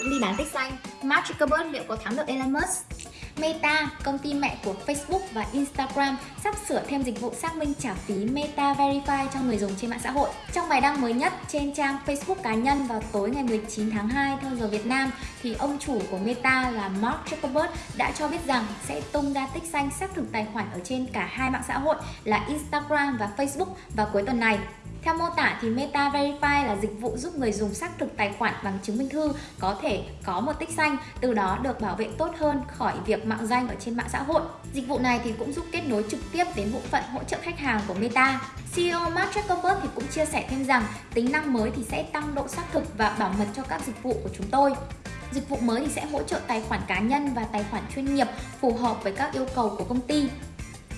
cũng đi bán tích xanh. Mark Zuckerberg liệu có thắng được Elon Musk? Meta, công ty mẹ của Facebook và Instagram sắp sửa thêm dịch vụ xác minh trả phí Meta Verify cho người dùng trên mạng xã hội. Trong bài đăng mới nhất trên trang Facebook cá nhân vào tối ngày 19 tháng 2 theo giờ Việt Nam thì ông chủ của Meta là Mark Zuckerberg đã cho biết rằng sẽ tung ra tích xanh xác thực tài khoản ở trên cả hai mạng xã hội là Instagram và Facebook vào cuối tuần này. Theo mô tả thì Meta Verify là dịch vụ giúp người dùng xác thực tài khoản bằng chứng minh thư có thể có một tích xanh, từ đó được bảo vệ tốt hơn khỏi việc mạo danh ở trên mạng xã hội. Dịch vụ này thì cũng giúp kết nối trực tiếp đến bộ phận hỗ trợ khách hàng của Meta. CEO Mark Zuckerberg thì cũng chia sẻ thêm rằng tính năng mới thì sẽ tăng độ xác thực và bảo mật cho các dịch vụ của chúng tôi. Dịch vụ mới thì sẽ hỗ trợ tài khoản cá nhân và tài khoản chuyên nghiệp phù hợp với các yêu cầu của công ty.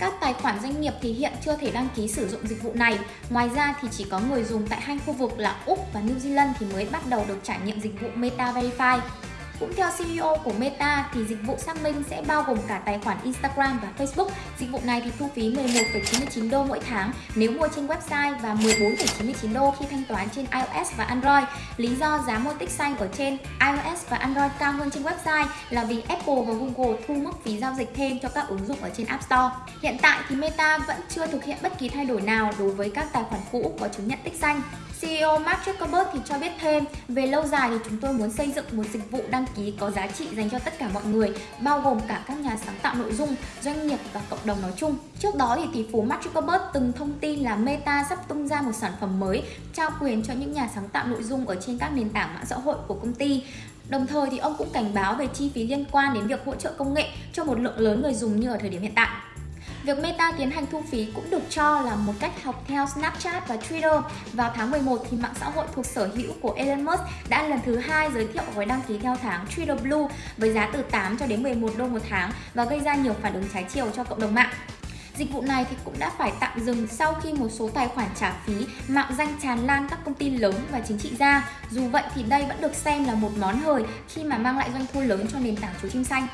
Các tài khoản doanh nghiệp thì hiện chưa thể đăng ký sử dụng dịch vụ này. Ngoài ra thì chỉ có người dùng tại hai khu vực là Úc và New Zealand thì mới bắt đầu được trải nghiệm dịch vụ Meta Verify. Cũng theo CEO của Meta thì dịch vụ xác minh sẽ bao gồm cả tài khoản Instagram và Facebook. Dịch vụ này thì thu phí 11,99 đô mỗi tháng nếu mua trên website và 14,99 đô khi thanh toán trên iOS và Android. Lý do giá mua tích xanh ở trên iOS và Android cao hơn trên website là vì Apple và Google thu mức phí giao dịch thêm cho các ứng dụng ở trên App Store. Hiện tại thì Meta vẫn chưa thực hiện bất kỳ thay đổi nào đối với các tài khoản cũ có chứng nhận tích xanh. CEO Mark Zuckerberg thì cho biết thêm, về lâu dài thì chúng tôi muốn xây dựng một dịch vụ đăng ký có giá trị dành cho tất cả mọi người, bao gồm cả các nhà sáng tạo nội dung, doanh nghiệp và cộng đồng nói chung. Trước đó thì tỷ phú Mark Zuckerberg từng thông tin là Meta sắp tung ra một sản phẩm mới trao quyền cho những nhà sáng tạo nội dung ở trên các nền tảng mạng xã hội của công ty. Đồng thời thì ông cũng cảnh báo về chi phí liên quan đến việc hỗ trợ công nghệ cho một lượng lớn người dùng như ở thời điểm hiện tại. Việc Meta tiến hành thu phí cũng được cho là một cách học theo Snapchat và Twitter. Vào tháng 11 thì mạng xã hội thuộc sở hữu của Elon Musk đã lần thứ hai giới thiệu gói đăng ký theo tháng Twitter Blue với giá từ 8 cho đến 11 đô một tháng và gây ra nhiều phản ứng trái chiều cho cộng đồng mạng. Dịch vụ này thì cũng đã phải tạm dừng sau khi một số tài khoản trả phí, mạo danh tràn lan các công ty lớn và chính trị gia. Dù vậy thì đây vẫn được xem là một món hời khi mà mang lại doanh thu lớn cho nền tảng chú chim xanh.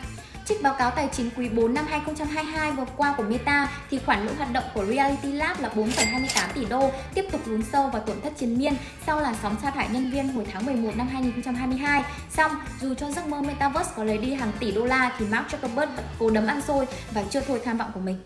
Trích báo cáo tài chính quý 4 năm 2022 vừa qua của Meta thì khoản lỗ hoạt động của Reality Lab là 4,28 tỷ đô, tiếp tục lún sâu vào tổn thất chiến miên sau làn sóng sa thải nhân viên hồi tháng 11 năm 2022. Xong, dù cho giấc mơ Metaverse có lấy đi hàng tỷ đô la thì Mark Zuckerberg vẫn cố đấm ăn xôi và chưa thôi tham vọng của mình.